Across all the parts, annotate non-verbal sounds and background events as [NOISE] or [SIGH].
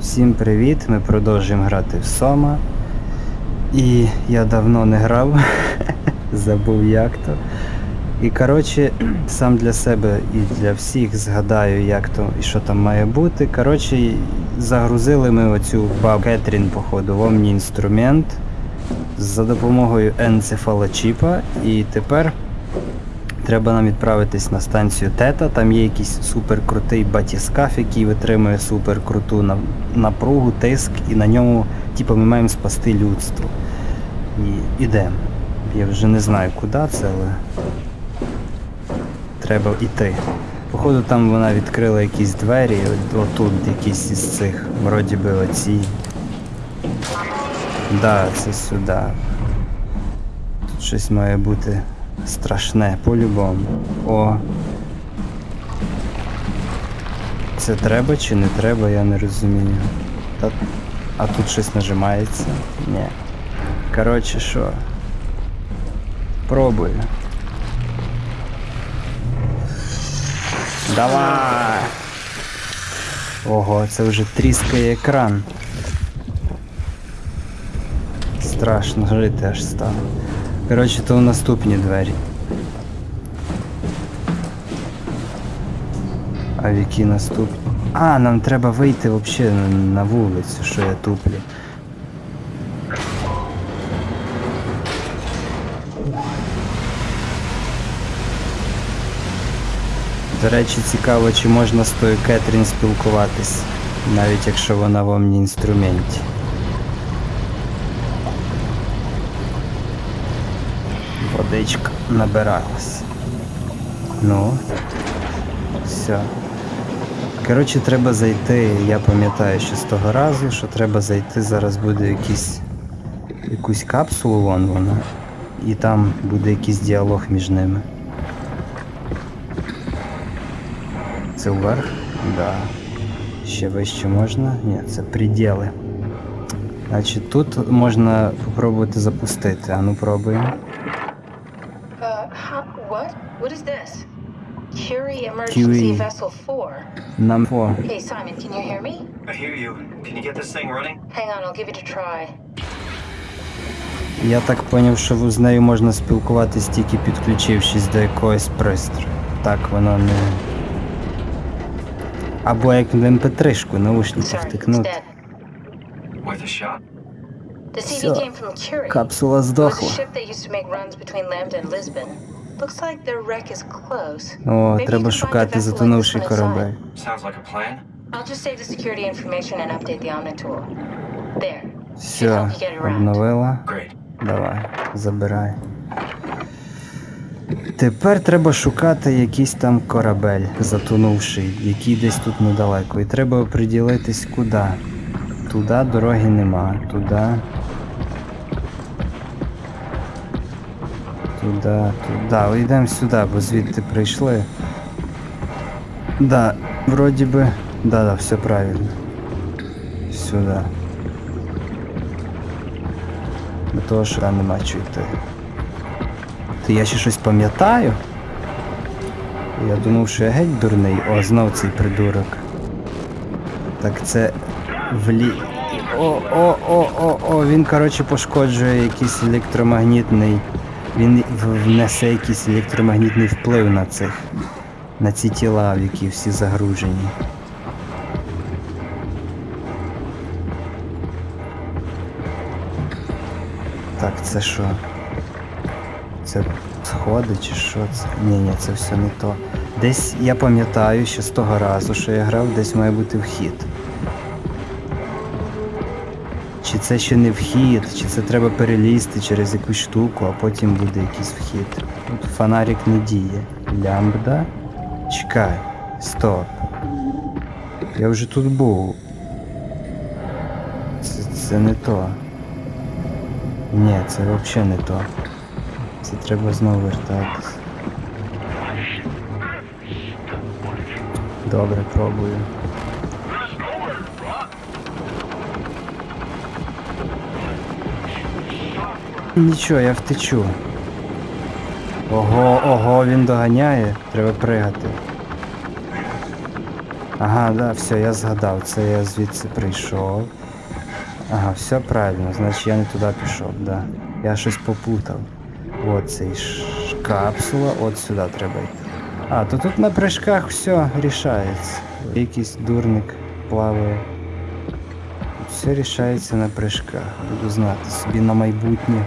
Всім привіт! Ми продовжуємо грати в Сома. І я давно не грав, [LAUGHS] забув як то. І коротше, сам для себе і для всіх згадаю, як то і що там має бути. Коротше, загрузили ми оцю бабу Кетрін, походу, в Omni інструмент за допомогою енцефалочіпа. І тепер Треба нам відправитись на станцію Тета. Там є якийсь суперкрутий батіскаф, який витримує суперкруту напругу, тиск, і на ньому, типу, ми маємо спасти людство. І ідемо. Я вже не знаю, куди це, але треба йти. Походу, там вона відкрила якісь двері, отут якісь із цих, вроді би оці. Да, це сюди. Тут щось має бути страшне, по-любому. О. Це треба чи не треба, я не розумію. Та... А тут щось нажимається? Ні. Коротше, що? Пробую. Давай! Ого, це вже тріскає екран. Страшно жити аж стало. Коротше, то в наступні двері. А в які наступні? А, нам треба вийти взагалі на, вулицю, що я туплю. До речі, цікаво, чи можна з тою Кетрін спілкуватись, навіть якщо вона в омні інструменті. Водичка набиралась. Ну. Все. Коротше, треба зайти. Я пам'ятаю ще з того разу, що треба зайти. Зараз буде якийсь якусь капсулу, вон вона. І там буде якийсь діалог між ними. Це вверх? Да. Ще вище можна? Ні, це приділи. Значить, тут можна попробувати запустити. А ну пробуємо. Curie. Vessel 4. Нам по. Hey, Simon, can you hear me? I hear you. Can you get this thing running? Hang on, I'll give it a try. Я так поняв, що з нею можна спілкуватись тільки підключившись до якогось пристрою. Так воно не. Або як в mp3-шку наушники Sorry, it's втикнути. Curie. Капсула здохла. О, треба шукати затонувший корабель. Sounds like a plan. I'll just save the security information and update the Omni tool. There. Should Все, обновила. Great. Давай, забирай. Тепер треба шукати якийсь там корабель, затонувший, який десь тут недалеко. І треба оприділитись куди. Туди дороги нема, туди. Туди, туди. Йдемо сюди, бо звідти прийшли. Да, вроді би. Да, да, все правильно. Сюди. До того, що там нема чого йти. То я ще щось пам'ятаю. Я думав, що я геть дурний. О, знов цей придурок. Так це влі. О, о, о, о, о, він, коротше, пошкоджує якийсь електромагнітний. Він внесе якийсь електромагнітний вплив на цих. На ці тіла, в які всі загружені. Так, це що? Це сходи чи що це? Ні, ні, це все не то. Десь я пам'ятаю ще з того разу, що я грав, десь має бути вхід. Чи це ще не вхід, чи це треба перелізти через якусь штуку, а потім буде якийсь вхід. Тут фонарик не діє. Лямбда. Чекай. Стоп. Я вже тут був. Це, це не то. Ні, це взагалі не то. Це треба знову вертатись. Добре, пробую. Нічого, я втечу. Ого, ого, він доганяє. Треба пригати. Ага, да, все, я згадав, це я звідси прийшов. Ага, все правильно, значить я не туди пішов, да. Я щось попутав. От цей ш... капсула, от сюди треба йти. А, то тут на прыжках все рішається. Якийсь дурник плаває. Все рішається на прыжках. Буду знати собі на майбутнє.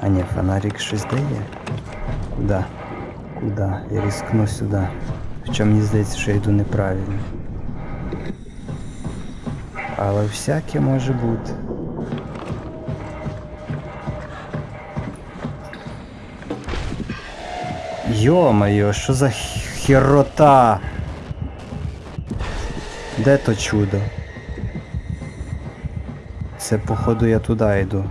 А ні, фонарик щось дає. Куда? Куда? Я рискну сюди. Хоча мені здається, що я йду неправильно. Але всяке може бути. Йо-моє, що за херота? Де то чудо? Це походу я туди йду.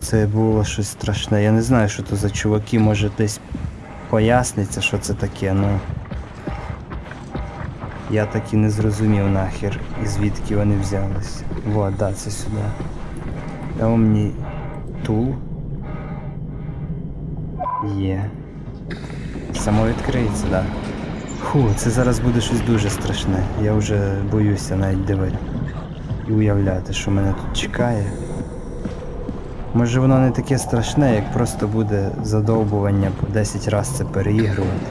Це було щось страшне. Я не знаю, що то за чуваки, може десь поясниться, що це таке, ну. Я так і не зрозумів нахер, і звідки вони взялись. Вот, да, це сюди. Дав мені тул. Є. Само відкриється, да. Фу, це зараз буде щось дуже страшне. Я вже боюся навіть дивити. І уявляти, що мене тут чекає. Може воно не таке страшне, як просто буде задовбування по 10 разів це переігрувати.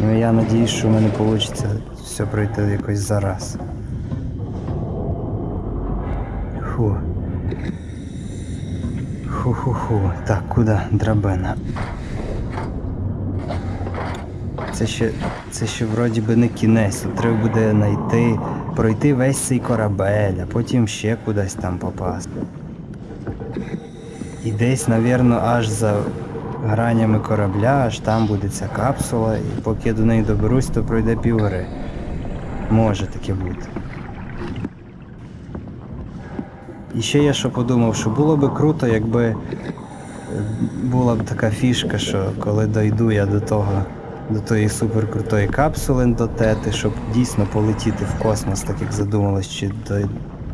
Ну я надіюсь, що в мене вийде все пройти якось зараз. Фу. Ху-ху-ху. Так, куди? Драбина. Це ще, це ще вроді би не кінець. Тут треба буде знайти, пройти весь цей корабель, а потім ще кудись там попасти. І десь, навірно, аж за гранями корабля, аж там буде ця капсула, і поки я до неї доберусь, то пройде півгри. Може таке бути. І ще я що подумав, що було би круто, якби була б така фішка, що коли дойду я до того, до тої суперкрутої капсули до тети, щоб дійсно полетіти в космос, так як задумалось, чи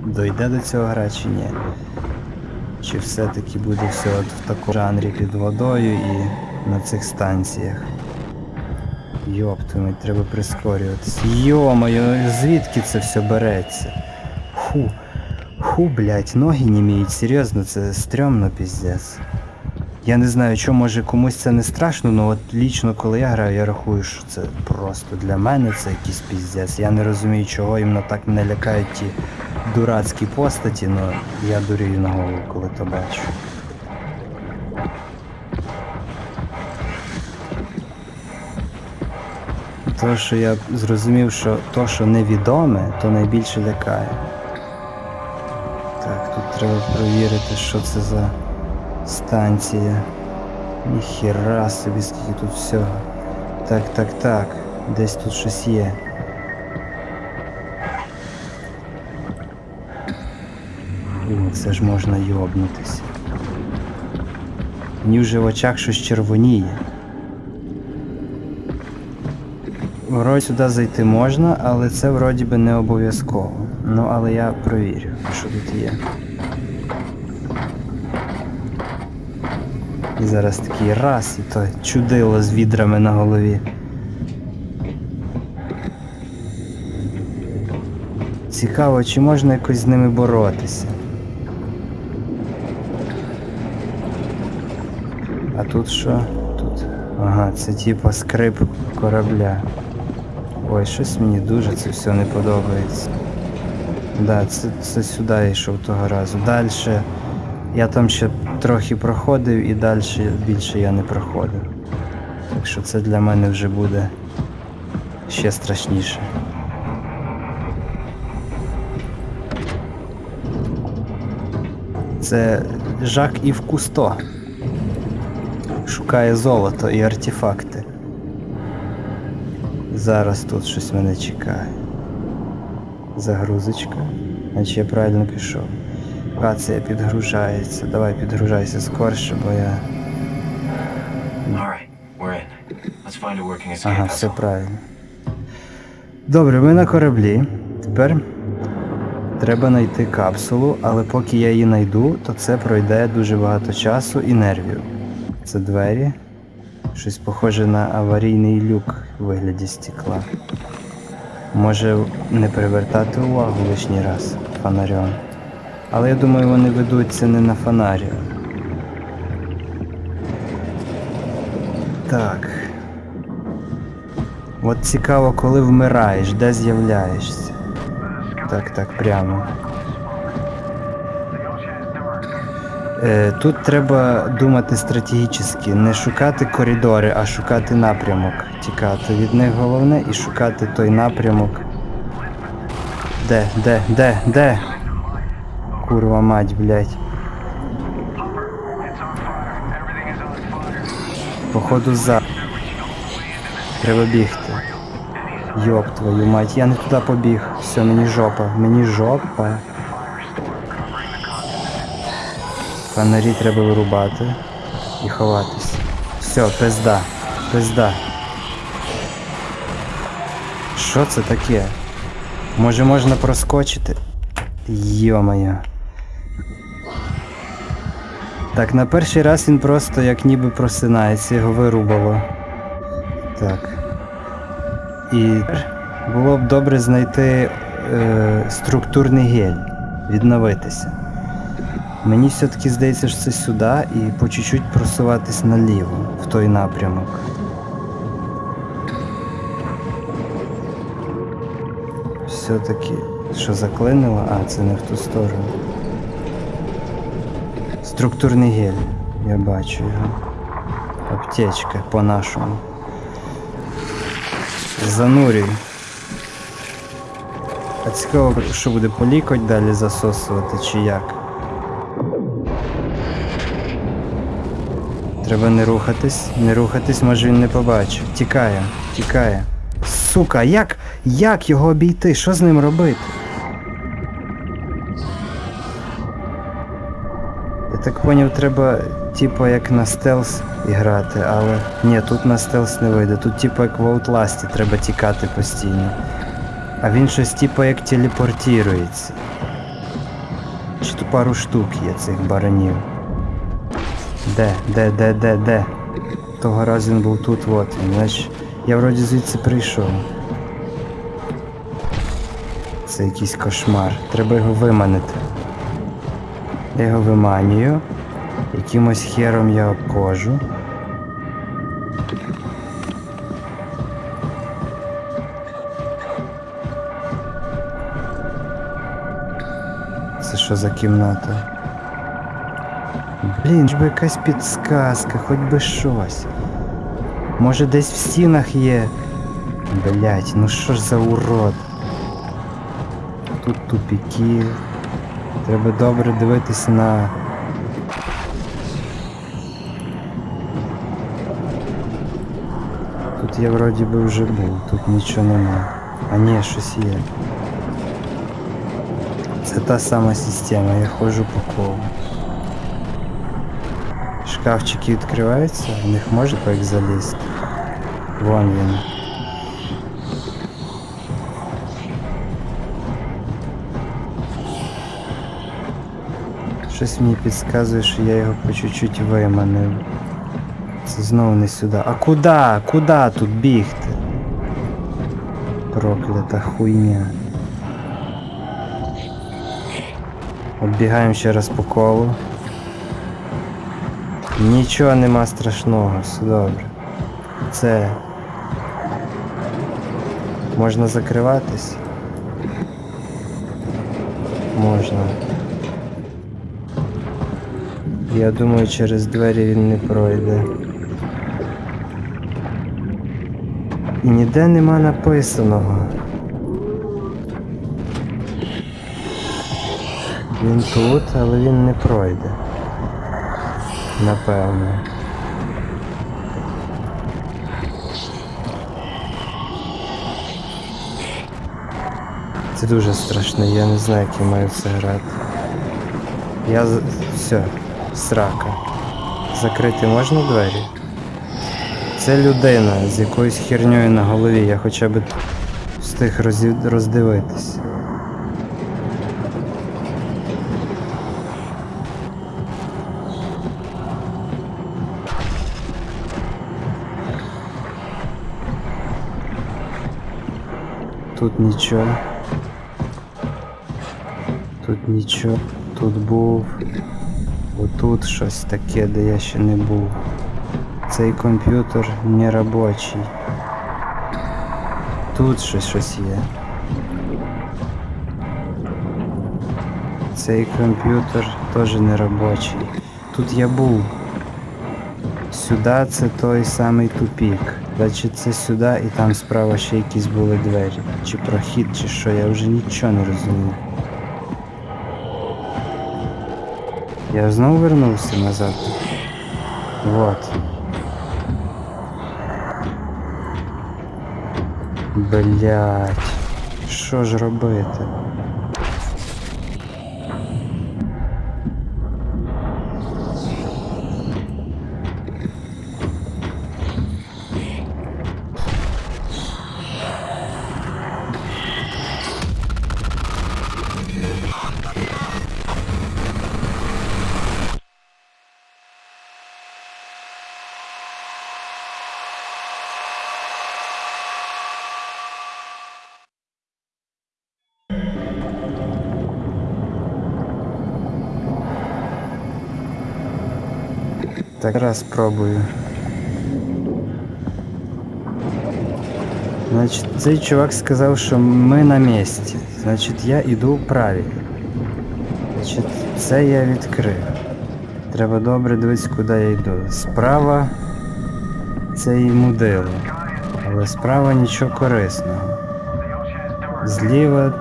дойде до цього гра, чи ні. Чи все-таки буде все от в такому жанрі під водою і на цих станціях. Йоптуми, треба прискорюватися. Йо-моє, звідки це все береться? Фу. Фу, блять, ноги не міють, серйозно, це стрьомно піздець. Я не знаю, що може комусь це не страшно, але от лічно коли я граю, я рахую, що це просто для мене це якийсь піздець. Я не розумію, чого іменно так мене лякають ті дурацькі постаті, але я дурію на голову, коли то бачу. То, що я зрозумів, що то, що невідоме, то найбільше лякає. Так, тут треба перевірити, що це за станція. Ніхіра собі, скільки тут всього. Так, так, так. Десь тут щось є. О, це ж можна йобнутися. Мені вже в очах щось червоніє. Вроді сюди зайти можна, але це вроді би не обов'язково. Ну, але я провірю, що тут є. І зараз такий раз, і то чудило з відрами на голові. Цікаво, чи можна якось з ними боротися. А тут що? Тут. Ага, це типа скрип корабля. Ой, щось мені дуже це все не подобається. Да, це, це сюди йшов того разу. Далі я там ще трохи проходив і далі більше я не проходив. Так що це для мене вже буде ще страшніше. Це Жак Ів Кусто. Шукає золото і артефакти. Зараз тут щось мене чекає. Загрузочка. Значить я правильно пішов. Рація підгружається. Давай підгружайся скорше, бо я. Ага, все правильно. Добре, ми на кораблі. Тепер треба знайти капсулу, але поки я її знайду, то це пройде дуже багато часу і нервів. Це двері. Щось похоже на аварійний люк у вигляді стекла. Може не привертати увагу лишній раз фонарем. Але я думаю, вони ведуться не на фонарі. Так. От цікаво, коли вмираєш, де з'являєшся. Так, так, прямо. Е, тут треба думати стратегічно, не шукати коридори, а шукати напрямок. Тікати від них головне і шукати той напрямок. Де, де, де, де? Курва мать, блядь. Походу за. Треба бігти. Йоп твою мать, я не туди побіг. Все, мені жопа, мені жопа. Фонарі треба вирубати і ховатись. Все, пизда, пизда. Що це таке? Може можна проскочити? Йо-моє. Так, на перший раз він просто як ніби просинається, його вирубало. Так. І було б добре знайти е, структурний гель, відновитися. Мені все-таки здається, що це сюди і по чуть-чуть просуватись наліво, в той напрямок. Все-таки, що заклинило? А, це не в ту сторону. Структурний гель. Я бачу його. Аптечка по-нашому. Занурюй. А цікаво, що буде полікоть далі засосувати чи як. Треба не рухатись, не рухатись, може він не побачив. Тікає, тікає. Сука, як? Як його обійти? Що з ним робити? Я так поняв, треба, типу, як на stealth грати, але ні, тут на stealth не вийде. Тут, типу, як в Outlast треба тікати постійно. А він щось, типу, як телепортірується. Чи то пару штук є цих баранів. Де, де, де, де, де? Того разу він був тут, от він. Значить, я вроді звідси прийшов. Це якийсь кошмар. Треба його виманити. Я його виманюю. Якимось хером я обходжу. Це що за кімната? Блін, ж би якась підсказка, хоч би щось. Може десь в стінах є. Блять, ну що ж за урод. Тут тупіки. Треба добре дивитися на. Тут я вроді би вже був, тут нічого нема. А ні, щось є. Це та сама система, я ходжу по колу. Шкафчики відкриваються, в них можна як залізти. Вон він. Щось мені підказує, що я його по чуть-чуть виманив. Це знову не сюди. А куди? Куди тут бігти? Проклята хуйня. Оббігаємо ще раз по колу. Нічого нема страшного, все добре. Це. Можна закриватись? Можна. Я думаю, через двері він не пройде. І ніде нема написаного. Він тут, але він не пройде. Напевно. Це дуже страшно, я не знаю, як я маю це грати. Я все, срака. Закрити можна двері? Це людина з якоюсь херньою на голові, я хоча б встиг роздивитись. Тут нічого. Тут нічого. Тут був. Отут щось таке, де я ще не був. Цей комп'ютер не робочий. Тут щось щось є. Цей комп'ютер теж не робочий. Тут я був. Сюди це той самий тупік. Значить це сюди і там справа ще якісь були двері. Чи прохід, чи що, я вже нічого не розумію. Я знову вернувся назад. Вот. Блять. Що ж робити? Так раз спробую. Значить, цей чувак сказав, що ми на місці. Значить, я йду правильно. Значить, це я відкрив. Треба добре дивитися, куди я йду. Справа це і мудило. Але справа нічого корисного. Зліва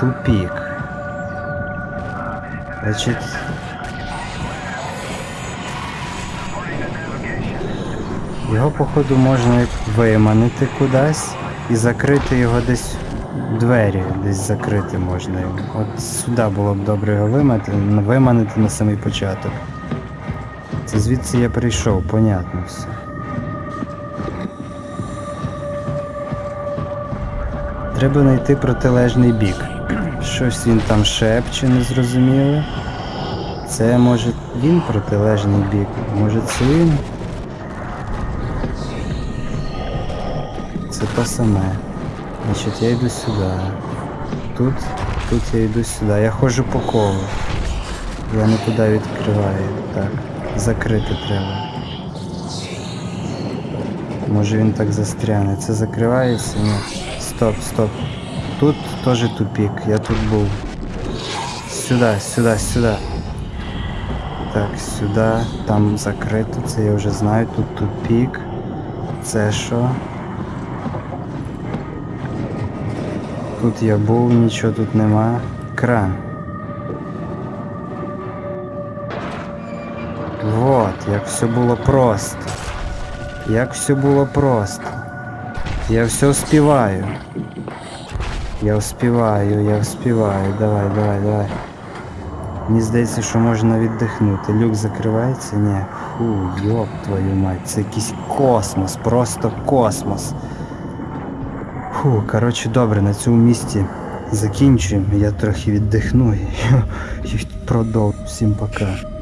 тупік. Значить, Його, походу, можна виманити кудись і закрити його десь двері, десь закрити можна його. От сюди було б добре його виманити, виманити на самий початок. Це звідси я прийшов, понятно все. Треба знайти протилежний бік. Щось він там шепче, незрозуміле. Це може він протилежний бік, може це він. Це то саме. Значить, я йду сюди. Тут, тут я йду сюди. Я ходжу по колу. Я не туди. Так. Закрити треба. Може він так застряне. Це закривається? Ні. Стоп, стоп. Тут теж тупік. Я тут був. Сюди, сюди, сюди. Так, сюди. Там закрито. Це я вже знаю. Тут тупік. Це що? Тут я був, нічого тут нема. Кран. Вот, як все було просто. Як все було просто. Я все успіваю. Я успіваю, я успіваю. Давай, давай, давай. Мені здається, що можна віддихнути. Люк закривається? Ні. Фу, йоп твою мать, це якийсь космос, просто космос. Фу, коротше, добре, на цьому місці закінчуємо. Я трохи віддихну і, [LAUGHS] продовжу. Всім пока.